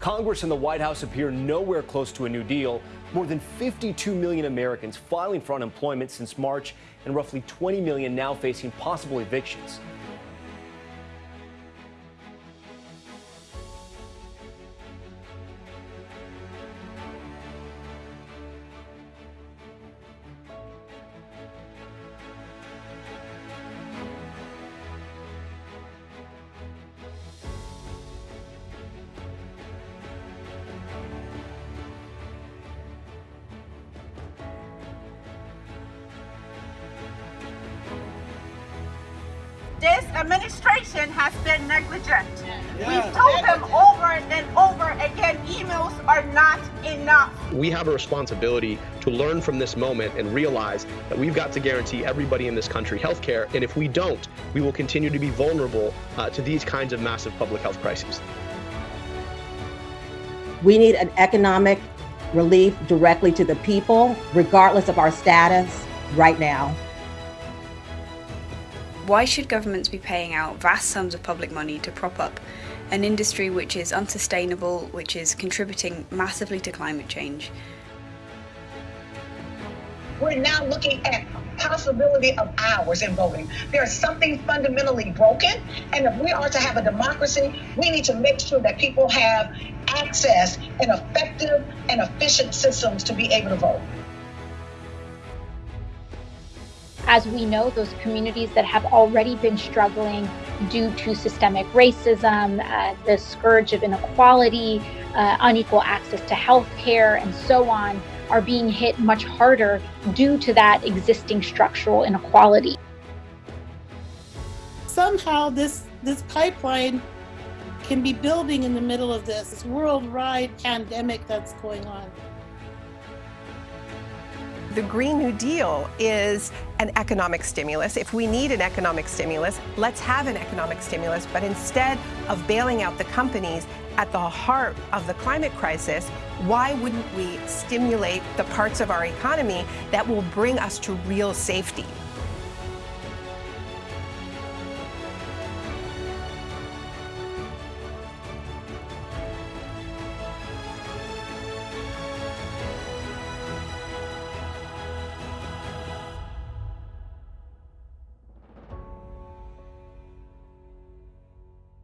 Congress and the White House appear nowhere close to a new deal. More than 52 million Americans filing for unemployment since March, and roughly 20 million now facing possible evictions. This administration has been negligent. We've told them over and over again, emails are not enough. We have a responsibility to learn from this moment and realize that we've got to guarantee everybody in this country health care. And if we don't, we will continue to be vulnerable uh, to these kinds of massive public health crises. We need an economic relief directly to the people, regardless of our status, right now. Why should governments be paying out vast sums of public money to prop up an industry which is unsustainable, which is contributing massively to climate change? We're now looking at possibility of hours in voting. There's something fundamentally broken, and if we are to have a democracy, we need to make sure that people have access and effective and efficient systems to be able to vote. As we know, those communities that have already been struggling due to systemic racism, uh, the scourge of inequality, uh, unequal access to health care, and so on, are being hit much harder due to that existing structural inequality. Somehow this, this pipeline can be building in the middle of this, this worldwide pandemic that's going on. The Green New Deal is an economic stimulus. If we need an economic stimulus, let's have an economic stimulus. But instead of bailing out the companies at the heart of the climate crisis, why wouldn't we stimulate the parts of our economy that will bring us to real safety?